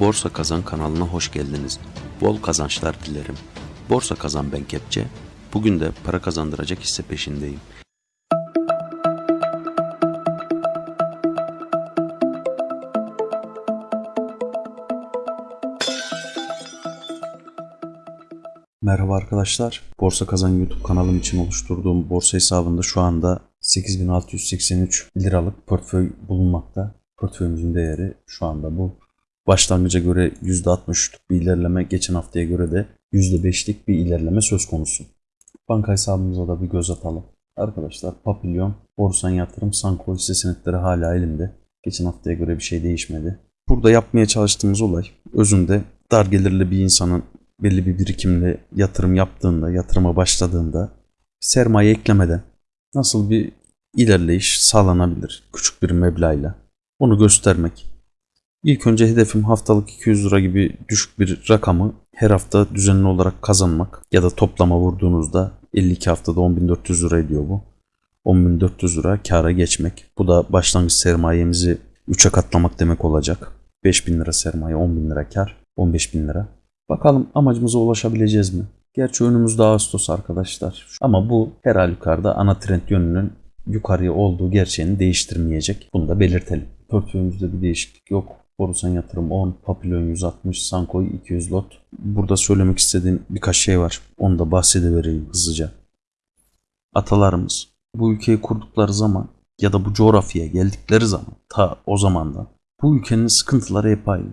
Borsa Kazan kanalına hoş geldiniz. Bol kazançlar dilerim. Borsa Kazan ben Kepçe. Bugün de para kazandıracak hisse peşindeyim. Merhaba arkadaşlar. Borsa Kazan YouTube kanalım için oluşturduğum borsa hesabında şu anda 8683 liralık portföy bulunmakta. Portföyümüzün değeri şu anda bu. Başlangıca göre %63'lük bir ilerleme, geçen haftaya göre de %5'lik bir ilerleme söz konusu. Banka hesabımıza da bir göz atalım. Arkadaşlar Papilyon, Borsan Yatırım, Sanko hisse senetleri hala elimde. Geçen haftaya göre bir şey değişmedi. Burada yapmaya çalıştığımız olay özünde dar gelirli bir insanın belli bir birikimle yatırım yaptığında, yatırıma başladığında sermaye eklemeden nasıl bir ilerleyiş sağlanabilir küçük bir meblağla onu göstermek. İlk önce hedefim haftalık 200 lira gibi düşük bir rakamı her hafta düzenli olarak kazanmak ya da toplama vurduğunuzda 52 haftada 10.400 lira ediyor bu. 10.400 lira kâra geçmek. Bu da başlangıç sermayemizi 3'e katlamak demek olacak. 5.000 lira sermaye 10.000 lira kar 15.000 lira. Bakalım amacımıza ulaşabileceğiz mi? Gerçi önümüzde Ağustos arkadaşlar. Ama bu her halükarda ana trend yönünün yukarıya olduğu gerçeğini değiştirmeyecek. Bunu da belirtelim. Portföyümüzde bir değişiklik yok. Borusan yatırım 10, Papillon 160, Sankoy 200 lot. Burada söylemek istediğim birkaç şey var. Onu da bahsedevereyim hızlıca. Atalarımız bu ülkeyi kurdukları zaman ya da bu coğrafyaya geldikleri zaman ta o zamandan bu ülkenin sıkıntıları hep aynı.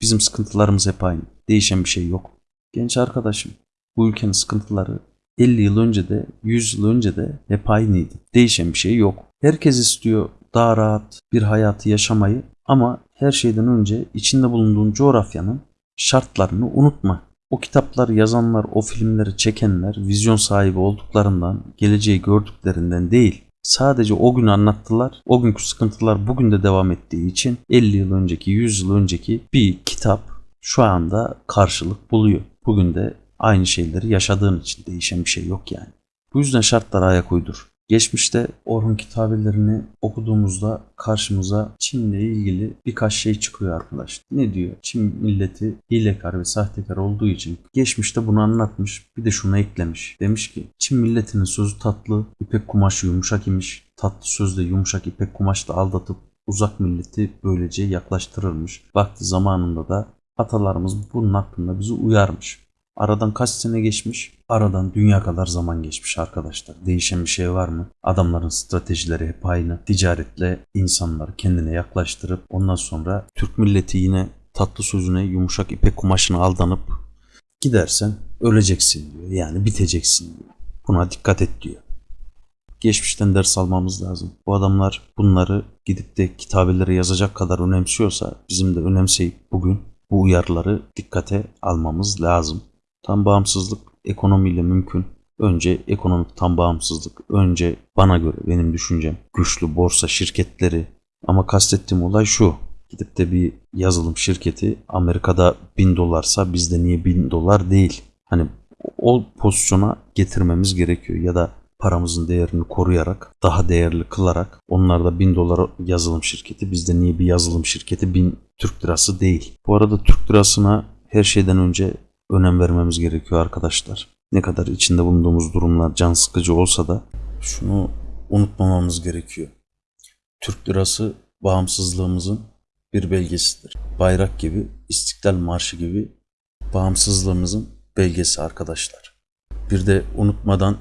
Bizim sıkıntılarımız hep aynı. Değişen bir şey yok. Genç arkadaşım, bu ülkenin sıkıntıları 50 yıl önce de 100 yıl önce de hep aynıydı. Değişen bir şey yok. Herkes istiyor daha rahat bir hayatı yaşamayı ama her şeyden önce içinde bulunduğun coğrafyanın şartlarını unutma. O kitapları yazanlar, o filmleri çekenler vizyon sahibi olduklarından, geleceği gördüklerinden değil. Sadece o günü anlattılar. O günkü sıkıntılar bugün de devam ettiği için 50 yıl önceki, 100 yıl önceki bir kitap şu anda karşılık buluyor. Bugün de aynı şeyleri yaşadığın için değişen bir şey yok yani. Bu yüzden şartlara ayak uydur. Geçmişte Orhun kitabelerini okuduğumuzda karşımıza Çin'le ilgili birkaç şey çıkıyor arkadaş. Ne diyor? Çin milleti hilekar ve sahtekar olduğu için geçmişte bunu anlatmış. Bir de şunu eklemiş. Demiş ki Çin milletinin sözü tatlı, ipek kumaşı yumuşak imiş. Tatlı sözle yumuşak ipek kumaşla aldatıp uzak milleti böylece yaklaştırırmış. Vakti zamanında da atalarımız bunun hakkında bizi uyarmış. Aradan kaç sene geçmiş? Aradan dünya kadar zaman geçmiş arkadaşlar. Değişen bir şey var mı? Adamların stratejileri hep aynı. Ticaretle insanları kendine yaklaştırıp ondan sonra Türk milleti yine tatlı sözüne yumuşak ipek kumaşına aldanıp gidersen öleceksin diyor. Yani biteceksin diyor. Buna dikkat et diyor. Geçmişten ders almamız lazım. Bu adamlar bunları gidip de kitabeleri yazacak kadar önemsiyorsa bizim de önemseyip bugün bu uyarıları dikkate almamız lazım. Tam bağımsızlık ekonomiyle mümkün. Önce ekonomik tam bağımsızlık. Önce bana göre benim düşüncem güçlü borsa şirketleri. Ama kastettiğim olay şu. Gidip de bir yazılım şirketi Amerika'da 1000 dolarsa bizde niye 1000 dolar değil? Hani o pozisyona getirmemiz gerekiyor ya da paramızın değerini koruyarak, daha değerli kılarak onlarda 1000 dolar yazılım şirketi bizde niye bir yazılım şirketi 1000 Türk lirası değil. Bu arada Türk lirasına her şeyden önce önem vermemiz gerekiyor arkadaşlar. Ne kadar içinde bulunduğumuz durumlar can sıkıcı olsa da şunu unutmamamız gerekiyor. Türk lirası bağımsızlığımızın bir belgesidir. Bayrak gibi, İstiklal Marşı gibi bağımsızlığımızın belgesi arkadaşlar. Bir de unutmadan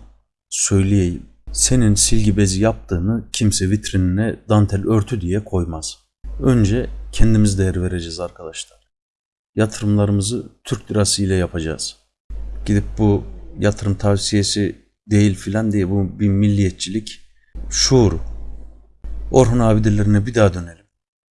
söyleyeyim. Senin silgi bezi yaptığını kimse vitrinine dantel örtü diye koymaz. Önce kendimiz değer vereceğiz arkadaşlar yatırımlarımızı Türk lirası ile yapacağız. Gidip bu yatırım tavsiyesi değil filan diye bu bir milliyetçilik şuuru. Orhun abidelerine bir daha dönelim.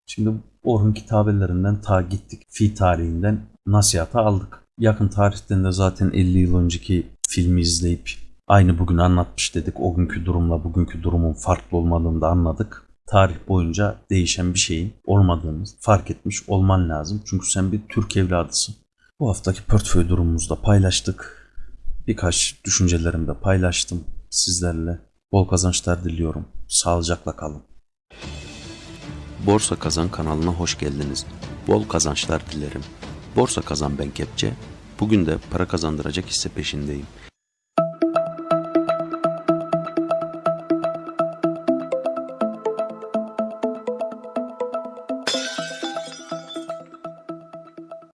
Şimdi Orhun kitabelerinden ta gittik. Fi tarihinden nasihatı aldık. Yakın tarihten de zaten 50 yıl önceki filmi izleyip aynı bugün anlatmış dedik. O günkü durumla bugünkü durumun farklı olmadığını da anladık tarih boyunca değişen bir şeyin olmadığını fark etmiş olman lazım. Çünkü sen bir Türk evladısın. Bu haftaki portföy durumumuzda paylaştık. Birkaç düşüncelerimi de paylaştım sizlerle. Bol kazançlar diliyorum. Sağlıcakla kalın. Borsa Kazan kanalına hoş geldiniz. Bol kazançlar dilerim. Borsa Kazan ben Kepçe. Bugün de para kazandıracak hisse peşindeyim.